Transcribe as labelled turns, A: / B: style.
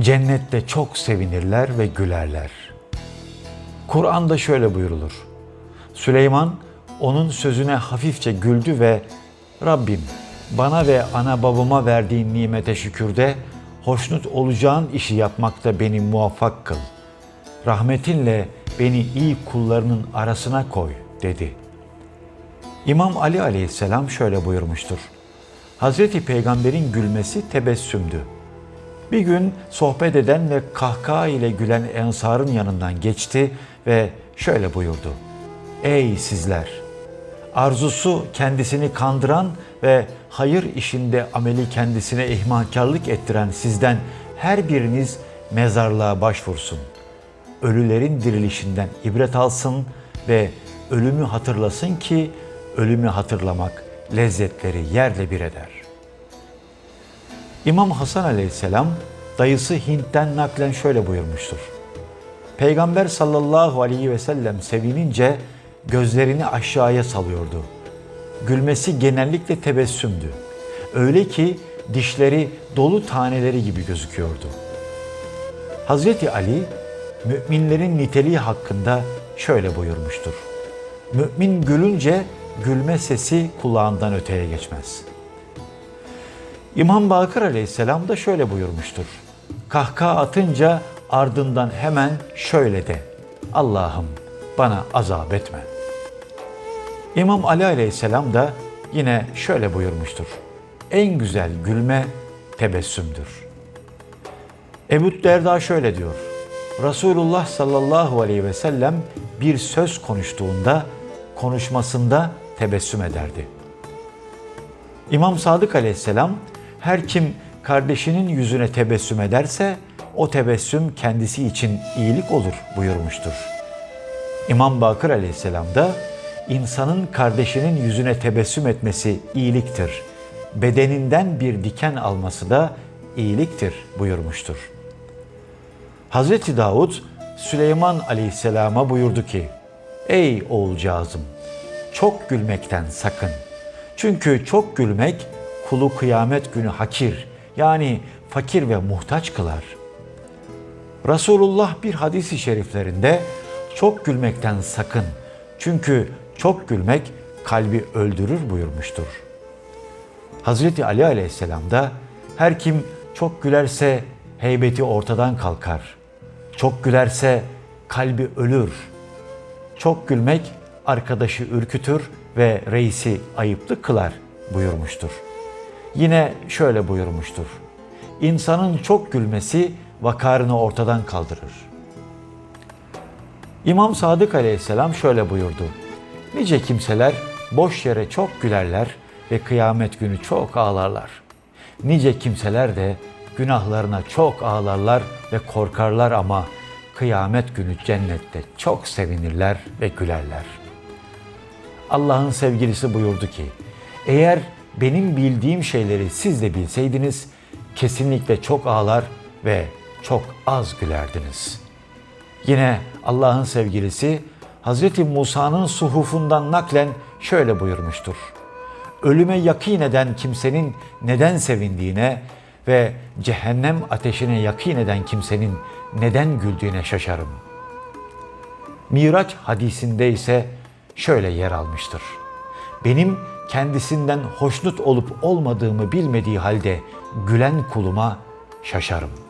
A: Cennette çok sevinirler ve gülerler. Kur'an'da şöyle buyurulur. Süleyman onun sözüne hafifçe güldü ve Rabbim bana ve ana babama verdiğin nimete şükürde hoşnut olacağın işi yapmakta beni muvaffak kıl. Rahmetinle beni iyi kullarının arasına koy dedi. İmam Ali aleyhisselam şöyle buyurmuştur. Hazreti Peygamber'in gülmesi tebessümdü. Bir gün sohbet eden ve kahkaha ile gülen ensarın yanından geçti ve şöyle buyurdu. Ey sizler! Arzusu kendisini kandıran ve hayır işinde ameli kendisine ihmalkarlık ettiren sizden her biriniz mezarlığa başvursun. Ölülerin dirilişinden ibret alsın ve ölümü hatırlasın ki ölümü hatırlamak lezzetleri yerle bir eder. İmam Hasan aleyhisselam dayısı Hint'ten naklen şöyle buyurmuştur. Peygamber sallallahu aleyhi ve sellem sevinince gözlerini aşağıya salıyordu. Gülmesi genellikle tebessümdü. Öyle ki dişleri dolu taneleri gibi gözüküyordu. Hazreti Ali müminlerin niteliği hakkında şöyle buyurmuştur. Mümin gülünce gülme sesi kulağından öteye geçmez. İmam Bakır aleyhisselam da şöyle buyurmuştur. Kahkaha atınca ardından hemen şöyle de. Allah'ım bana azap etme. İmam Ali aleyhisselam da yine şöyle buyurmuştur. En güzel gülme tebessümdür. Ebu Derda şöyle diyor. Resulullah sallallahu aleyhi ve sellem bir söz konuştuğunda konuşmasında tebessüm ederdi. İmam Sadık aleyhisselam her kim kardeşinin yüzüne tebessüm ederse o tebessüm kendisi için iyilik olur buyurmuştur. İmam Bakır aleyhisselam da insanın kardeşinin yüzüne tebessüm etmesi iyiliktir. Bedeninden bir diken alması da iyiliktir buyurmuştur. Hazreti Davud Süleyman aleyhisselama buyurdu ki, Ey oğulcağızım, çok gülmekten sakın. Çünkü çok gülmek kulu kıyamet günü hakir yani fakir ve muhtaç kılar. Resulullah bir hadisi şeriflerinde çok gülmekten sakın. Çünkü çok gülmek kalbi öldürür buyurmuştur. Hazreti Ali aleyhisselam da her kim çok gülerse heybeti ortadan kalkar. Çok gülerse kalbi ölür. Çok gülmek arkadaşı ürkütür ve reisi ayıplı kılar buyurmuştur. Yine şöyle buyurmuştur. İnsanın çok gülmesi vakarını ortadan kaldırır. İmam Sadık aleyhisselam şöyle buyurdu. Nice kimseler boş yere çok gülerler ve kıyamet günü çok ağlarlar. Nice kimseler de günahlarına çok ağlarlar ve korkarlar ama kıyamet günü cennette çok sevinirler ve gülerler. Allah'ın sevgilisi buyurdu ki, eğer benim bildiğim şeyleri siz de bilseydiniz, kesinlikle çok ağlar ve çok az gülerdiniz. Yine Allah'ın sevgilisi Hz. Musa'nın suhufundan naklen şöyle buyurmuştur. Ölüme yakin eden kimsenin neden sevindiğine ve cehennem ateşine yakin eden kimsenin neden güldüğüne şaşarım. Miraç hadisinde ise şöyle yer almıştır. Benim kendisinden hoşnut olup olmadığımı bilmediği halde gülen kuluma şaşarım.''